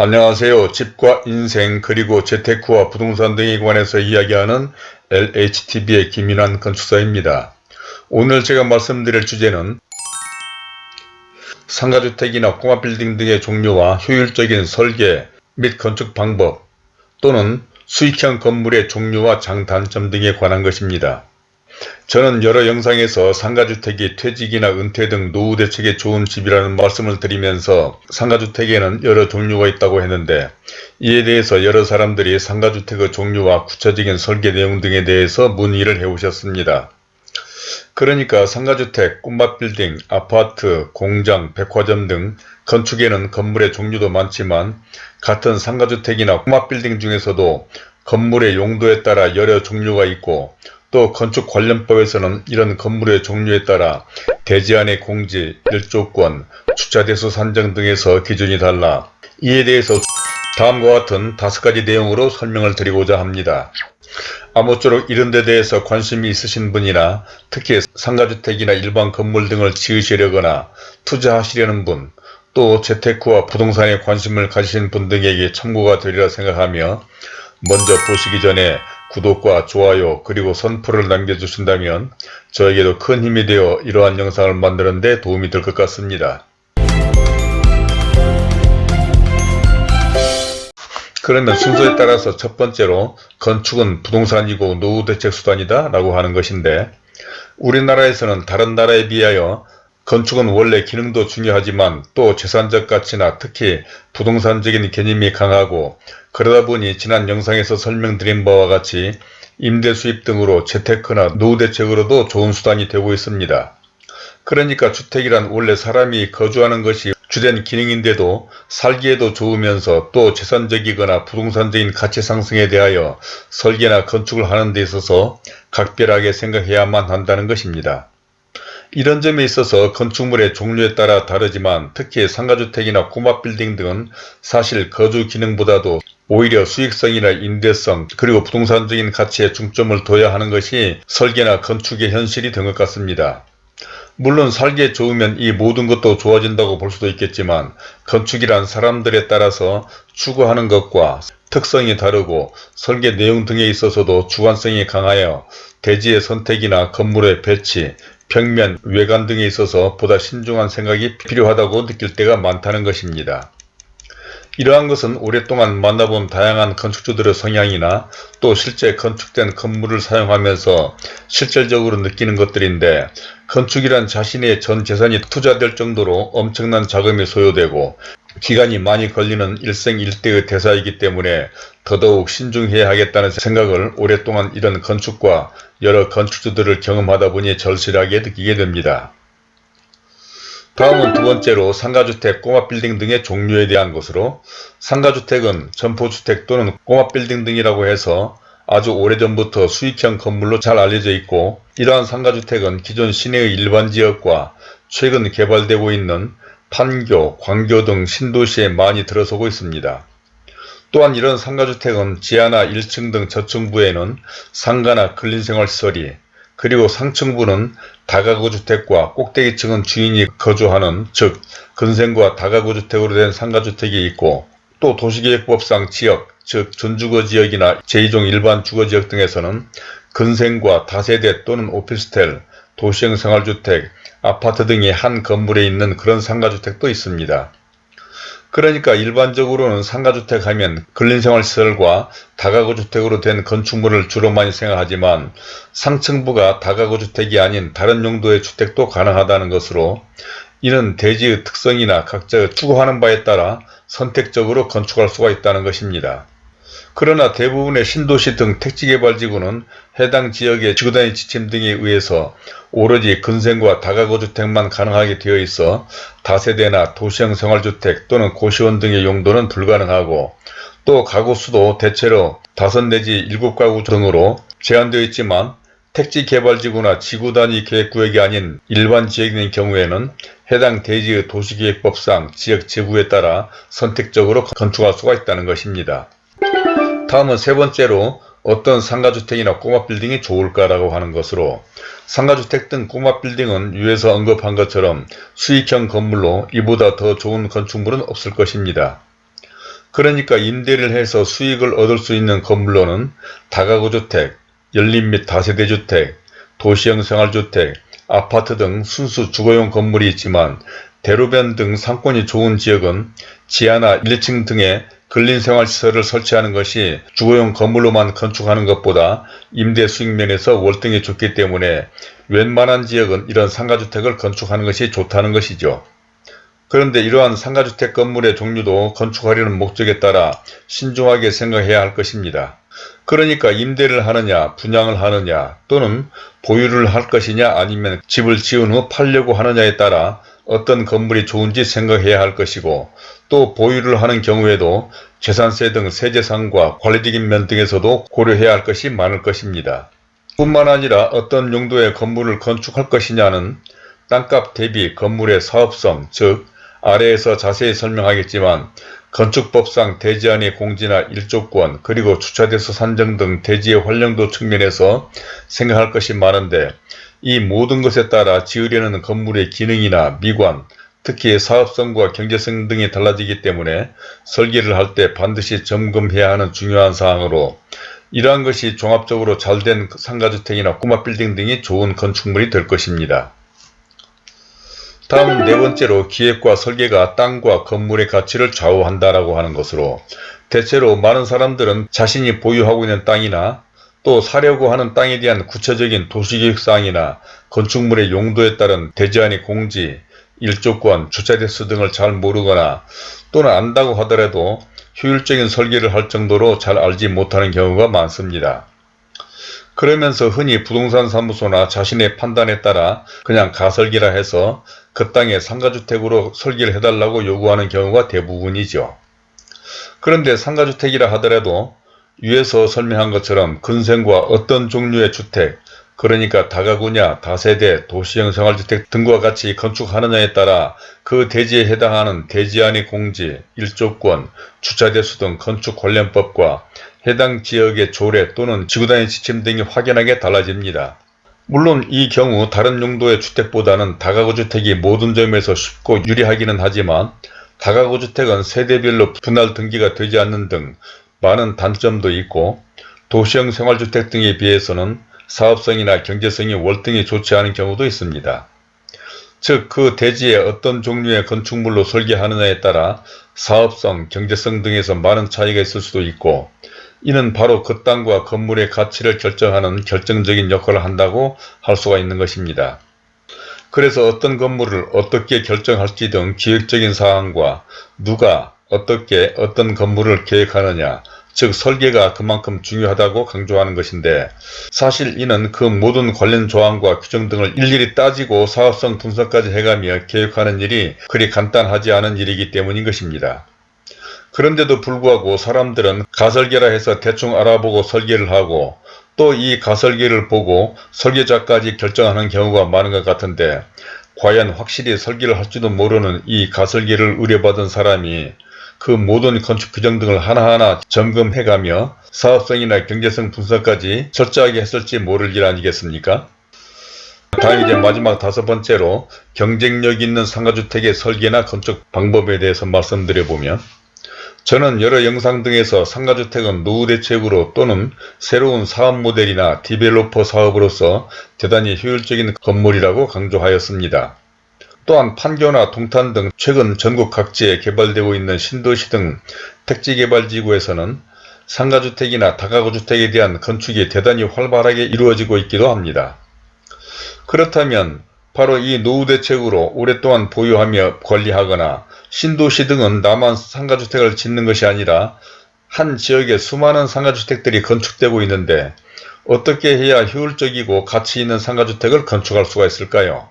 안녕하세요. 집과 인생 그리고 재테크와 부동산 등에 관해서 이야기하는 LHTV의 김인환 건축사입니다. 오늘 제가 말씀드릴 주제는 상가주택이나 꼬마빌딩 등의 종류와 효율적인 설계 및 건축 방법 또는 수익형 건물의 종류와 장단점 등에 관한 것입니다. 저는 여러 영상에서 상가주택이 퇴직이나 은퇴 등 노후 대책에 좋은 집이라는 말씀을 드리면서 상가주택에는 여러 종류가 있다고 했는데 이에 대해서 여러 사람들이 상가주택의 종류와 구체적인 설계 내용 등에 대해서 문의를 해오셨습니다. 그러니까 상가주택, 꼬마빌딩, 아파트, 공장, 백화점 등 건축에는 건물의 종류도 많지만 같은 상가주택이나 꼬마빌딩 중에서도 건물의 용도에 따라 여러 종류가 있고 또 건축관련법에서는 이런 건물의 종류에 따라 대지안의 공지, 일조권, 주차대수 산정 등에서 기준이 달라 이에 대해서 다음과 같은 다섯 가지 내용으로 설명을 드리고자 합니다. 아무쪼록 이런 데 대해서 관심이 있으신 분이나 특히 상가주택이나 일반 건물 등을 지으시려거나 투자하시려는 분, 또 재테크와 부동산에 관심을 가지신 분 등에게 참고가 되리라 생각하며 먼저 보시기 전에 구독과 좋아요 그리고 선풀을 남겨주신다면 저에게도 큰 힘이 되어 이러한 영상을 만드는 데 도움이 될 것 같습니다. 그러면 순서에 따라서 첫 번째로 건축은 부동산이고 노후대책 수단이다 라고 하는 것인데 우리나라에서는 다른 나라에 비하여 건축은 원래 기능도 중요하지만 또 재산적 가치나 특히 부동산적인 개념이 강하고 그러다 보니 지난 영상에서 설명드린 바와 같이 임대 수입 등으로 재테크나 노후 대책으로도 좋은 수단이 되고 있습니다. 그러니까 주택이란 원래 사람이 거주하는 것이 주된 기능인데도 살기에도 좋으면서 또 재산적이거나 부동산적인 가치 상승에 대하여 설계나 건축을 하는 데 있어서 각별하게 생각해야만 한다는 것입니다. 이런 점에 있어서 건축물의 종류에 따라 다르지만 특히 상가주택이나 꼬마빌딩 등은 사실 거주 기능보다도 오히려 수익성이나 임대성 그리고 부동산적인 가치에 중점을 둬야 하는 것이 설계나 건축의 현실이 된 것 같습니다. 물론 살기에 좋으면 이 모든 것도 좋아진다고 볼 수도 있겠지만 건축이란 사람들에 따라서 추구하는 것과 특성이 다르고 설계 내용 등에 있어서도 주관성이 강하여 대지의 선택이나 건물의 배치, 벽면, 외관 등에 있어서 보다 신중한 생각이 필요하다고 느낄 때가 많다는 것입니다. 이러한 것은 오랫동안 만나본 다양한 건축주들의 성향이나 또 실제 건축된 건물을 사용하면서 실질적으로 느끼는 것들인데 건축이란 자신의 전 재산이 투자될 정도로 엄청난 자금이 소요되고 기간이 많이 걸리는 일생일대의 대사이기 때문에 더더욱 신중해야 하겠다는 생각을 오랫동안 이런 건축과 여러 건축주들을 경험하다 보니 절실하게 느끼게 됩니다. 다음은 두 번째로 상가주택, 꼬마빌딩 등의 종류에 대한 것으로 상가주택은 점포주택 또는 꼬마빌딩 등이라고 해서 아주 오래전부터 수익형 건물로 잘 알려져 있고 이러한 상가주택은 기존 시내의 일반 지역과 최근 개발되고 있는 판교, 광교 등 신도시에 많이 들어서고 있습니다. 또한 이런 상가주택은 지하나 1층 등 저층부에는 상가나 근린생활시설이 그리고 상층부는 다가구 주택과 꼭대기층은 주인이 거주하는 즉 근생과 다가구 주택으로 된 상가주택이 있고 또 도시계획법상 지역 즉 전주거 지역이나 제2종 일반 주거지역 등에서는 근생과 다세대 또는 오피스텔, 도시형 생활주택, 아파트 등이 한 건물에 있는 그런 상가주택도 있습니다. 그러니까 일반적으로는 상가주택 하면 근린생활시설과 다가구주택으로 된 건축물을 주로 많이 생각하지만 상층부가 다가구주택이 아닌 다른 용도의 주택도 가능하다는 것으로 이는 대지의 특성이나 각자 추구하는 바에 따라 선택적으로 건축할 수가 있다는 것입니다. 그러나 대부분의 신도시 등 택지개발지구는 해당 지역의 지구단위 지침 등에 의해서 오로지 근생과 다가구주택만 가능하게 되어 있어 다세대나 도시형 생활주택 또는 고시원 등의 용도는 불가능하고 또 가구 수도 대체로 다섯 내지 일곱 가구 등으로 제한되어 있지만 택지개발지구나 지구단위 계획구역이 아닌 일반 지역인 경우에는 해당 대지의 도시계획법상 지역 지구에 따라 선택적으로 건축할 수가 있다는 것입니다. 다음은 세 번째로 어떤 상가주택이나 꼬마 빌딩이 좋을까라고 하는 것으로 상가주택 등 꼬마 빌딩은 위에서 언급한 것처럼 수익형 건물로 이보다 더 좋은 건축물은 없을 것입니다. 그러니까 임대를 해서 수익을 얻을 수 있는 건물로는 다가구주택, 연립 및 다세대주택, 도시형 생활주택, 아파트 등 순수 주거용 건물이 있지만 대로변 등 상권이 좋은 지역은 지하나 1, 2층 등의 근린생활시설을 설치하는 것이 주거용 건물로만 건축하는 것보다 임대 수익 면에서 월등히 좋기 때문에 웬만한 지역은 이런 상가주택을 건축하는 것이 좋다는 것이죠. 그런데 이러한 상가주택 건물의 종류도 건축하려는 목적에 따라 신중하게 생각해야 할 것입니다. 그러니까 임대를 하느냐 분양을 하느냐 또는 보유를 할 것이냐 아니면 집을 지은 후 팔려고 하느냐에 따라 어떤 건물이 좋은지 생각해야 할 것이고 또 보유를 하는 경우에도 재산세 등 세제상과 관리적인 면 등에서도 고려해야 할 것이 많을 것입니다. 뿐만 아니라 어떤 용도의 건물을 건축할 것이냐는 땅값 대비 건물의 사업성 즉 아래에서 자세히 설명하겠지만 건축법상 대지안의 공지나 일조권 그리고 주차대수 산정 등 대지의 활용도 측면에서 생각할 것이 많은데 이 모든 것에 따라 지으려는 건물의 기능이나 미관, 특히 사업성과 경제성 등이 달라지기 때문에 설계를 할 때 반드시 점검해야 하는 중요한 사항으로 이러한 것이 종합적으로 잘된 상가주택이나 꼬마 빌딩 등이 좋은 건축물이 될 것입니다. 다음 네 번째로 기획과 설계가 땅과 건물의 가치를 좌우한다라고 하는 것으로 대체로 많은 사람들은 자신이 보유하고 있는 땅이나 또 사려고 하는 땅에 대한 구체적인 도시계획사항이나 건축물의 용도에 따른 대지안의 공지, 일조권, 주차대수 등을 잘 모르거나 또는 안다고 하더라도 효율적인 설계를 할 정도로 잘 알지 못하는 경우가 많습니다. 그러면서 흔히 부동산 사무소나 자신의 판단에 따라 그냥 가설기라 해서 그 땅에 상가주택으로 설계를 해달라고 요구하는 경우가 대부분이죠. 그런데 상가주택이라 하더라도 위에서 설명한 것처럼 근생과 어떤 종류의 주택, 그러니까 다가구냐, 다세대, 도시형 생활주택 등과 같이 건축하느냐에 따라 그 대지에 해당하는 대지안의 공지, 일조권, 주차대수 등 건축 관련법과 해당 지역의 조례 또는 지구단위 지침 등이 확연하게 달라집니다. 물론 이 경우 다른 용도의 주택보다는 다가구 주택이 모든 점에서 쉽고 유리하기는 하지만 다가구 주택은 세대별로 분할 등기가 되지 않는 등 많은 단점도 있고 도시형 생활주택 등에 비해서는 사업성이나 경제성이 월등히 좋지 않은 경우도 있습니다. 즉 그 대지에 어떤 종류의 건축물로 설계하느냐에 따라 사업성, 경제성 등에서 많은 차이가 있을 수도 있고 이는 바로 그 땅과 건물의 가치를 결정하는 결정적인 역할을 한다고 할 수가 있는 것입니다. 그래서 어떤 건물을 어떻게 결정할지 등 기획적인 사항과 누가 어떻게 어떤 건물을 계획하느냐 즉 설계가 그만큼 중요하다고 강조하는 것인데 사실 이는 그 모든 관련 조항과 규정 등을 일일이 따지고 사업성 분석까지 해가며 계획하는 일이 그리 간단하지 않은 일이기 때문인 것입니다. 그런데도 불구하고 사람들은 가설계라 해서 대충 알아보고 설계를 하고 또 이 가설계를 보고 설계자까지 결정하는 경우가 많은 것 같은데 과연 확실히 설계를 할지도 모르는 이 가설계를 의뢰받은 사람이 그 모든 건축 규정 등을 하나하나 점검해가며 사업성이나 경제성 분석까지 철저하게 했을지 모를 일 아니겠습니까? 다음 이제 마지막 다섯 번째로 경쟁력 있는 상가주택의 설계나 건축 방법에 대해서 말씀드려보면 저는 여러 영상 등에서 상가주택은 노후 대책으로 또는 새로운 사업 모델이나 디벨로퍼 사업으로서 대단히 효율적인 건물이라고 강조하였습니다. 또한 판교나 동탄 등 최근 전국 각지에 개발되고 있는 신도시 등 택지개발지구에서는 상가주택이나 다가구주택에 대한 건축이 대단히 활발하게 이루어지고 있기도 합니다. 그렇다면 바로 이 노후 대책으로 오랫동안 보유하며 관리하거나 신도시 등은 나만 상가주택을 짓는 것이 아니라 한 지역에 수많은 상가주택들이 건축되고 있는데 어떻게 해야 효율적이고 가치 있는 상가주택을 건축할 수가 있을까요?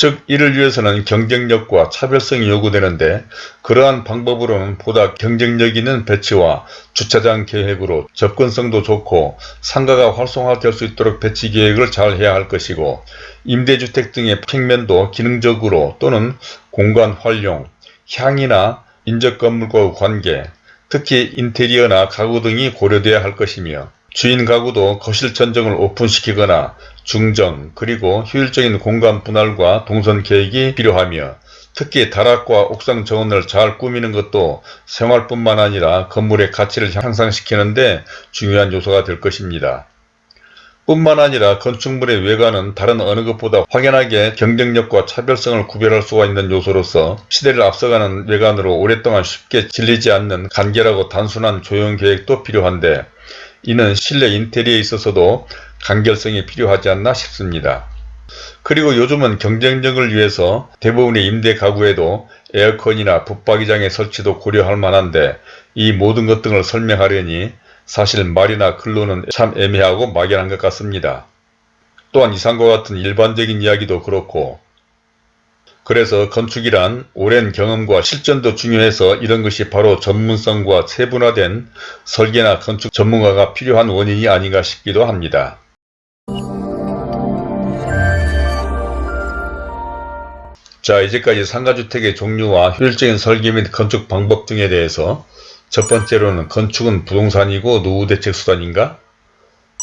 즉 이를 위해서는 경쟁력과 차별성이 요구되는데 그러한 방법으로는 보다 경쟁력 있는 배치와 주차장 계획으로 접근성도 좋고 상가가 활성화될 수 있도록 배치 계획을 잘 해야 할 것이고 임대주택 등의 평면도 기능적으로 또는 공간 활용, 향이나 인적 건물과의 관계, 특히 인테리어나 가구 등이 고려돼야 할 것이며 주인 가구도 거실 천정을 오픈시키거나 중정 그리고 효율적인 공간 분할과 동선 계획이 필요하며 특히 다락과 옥상 정원을 잘 꾸미는 것도 생활뿐만 아니라 건물의 가치를 향상시키는데 중요한 요소가 될 것입니다. 뿐만 아니라 건축물의 외관은 다른 어느 것보다 확연하게 경쟁력과 차별성을 구별할 수가 있는 요소로서 시대를 앞서가는 외관으로 오랫동안 쉽게 질리지 않는 간결하고 단순한 조형 계획도 필요한데 이는 실내 인테리어에 있어서도 간결성이 필요하지 않나 싶습니다. 그리고 요즘은 경쟁력을 위해서 대부분의 임대 가구에도 에어컨이나 붙박이장의 설치도 고려할 만한데 이 모든 것 등을 설명하려니 사실 말이나 글로는 참 애매하고 막연한 것 같습니다. 또한 이상과 같은 일반적인 이야기도 그렇고 그래서 건축이란 오랜 경험과 실전도 중요해서 이런 것이 바로 전문성과 세분화된 설계나 건축 전문가가 필요한 원인이 아닌가 싶기도 합니다. 자 이제까지 상가주택의 종류와 효율적인 설계 및 건축 방법 등에 대해서 첫 번째로는 건축은 부동산이고 노후대책 수단인가?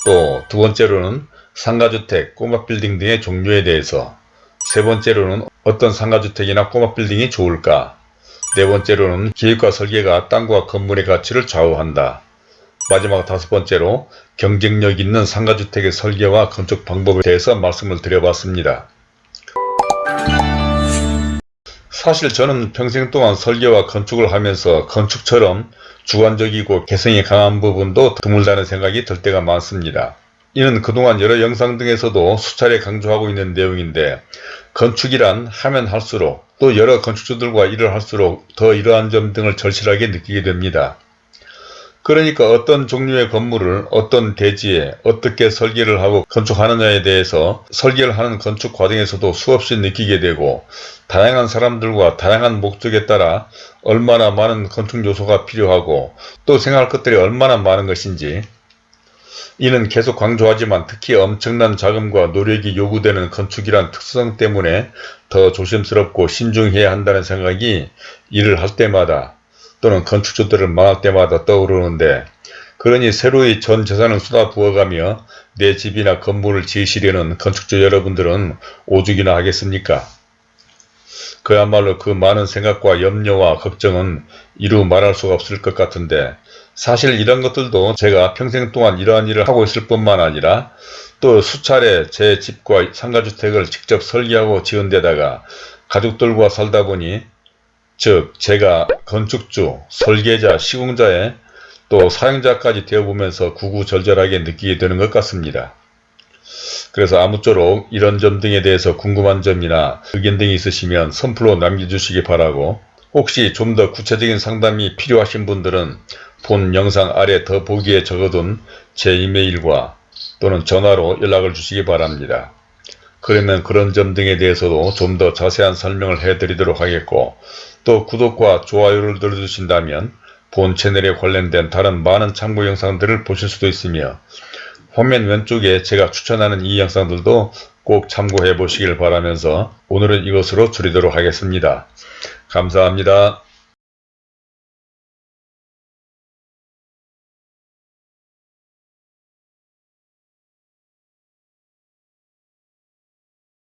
또 두 번째로는 상가주택, 꼬마 빌딩 등의 종류에 대해서 세 번째로는 어떤 상가주택이나 꼬마 빌딩이 좋을까? 네 번째로는 기획과 설계가 땅과 건물의 가치를 좌우한다. 마지막 다섯 번째로 경쟁력 있는 상가주택의 설계와 건축 방법에 대해서 말씀을 드려봤습니다. 사실 저는 평생 동안 설계와 건축을 하면서 건축처럼 주관적이고 개성이 강한 부분도 드물다는 생각이 들 때가 많습니다. 이는 그동안 여러 영상 등에서도 수차례 강조하고 있는 내용인데 건축이란 하면 할수록 또 여러 건축주들과 일을 할수록 더 이러한 점 등을 절실하게 느끼게 됩니다. 그러니까 어떤 종류의 건물을 어떤 대지에 어떻게 설계를 하고 건축하느냐에 대해서 설계를 하는 건축 과정에서도 수없이 느끼게 되고 다양한 사람들과 다양한 목적에 따라 얼마나 많은 건축 요소가 필요하고 또 생각할 것들이 얼마나 많은 것인지 이는 계속 강조하지만 특히 엄청난 자금과 노력이 요구되는 건축이란 특성 때문에 더 조심스럽고 신중해야 한다는 생각이 일을 할 때마다 또는 건축주들을 만날 때마다 떠오르는데 그러니 새로이 전 재산을 쏟아 부어가며 내 집이나 건물을 지으시려는 건축주 여러분들은 오죽이나 하겠습니까? 그야말로 그 많은 생각과 염려와 걱정은 이루 말할 수가 없을 것 같은데 사실 이런 것들도 제가 평생 동안 이러한 일을 하고 있을 뿐만 아니라 또 수차례 제 집과 상가주택을 직접 설계하고 지은 데다가 가족들과 살다 보니 즉 제가 건축주, 설계자, 시공자의 또 사용자까지 되어보면서 구구절절하게 느끼게 되는 것 같습니다. 그래서 아무쪼록 이런 점 등에 대해서 궁금한 점이나 의견 등이 있으시면 선플로 남겨주시기 바라고 혹시 좀 더 구체적인 상담이 필요하신 분들은 본 영상 아래 더 보기에 적어둔 제 이메일과 또는 전화로 연락을 주시기 바랍니다. 그러면 그런 점 등에 대해서도 좀 더 자세한 설명을 해드리도록 하겠고 또 구독과 좋아요를 눌러주신다면 본 채널에 관련된 다른 많은 참고 영상들을 보실 수도 있으며 화면 왼쪽에 제가 추천하는 이 영상들도 꼭 참고해 보시길 바라면서 오늘은 이것으로 줄이도록 하겠습니다. 감사합니다.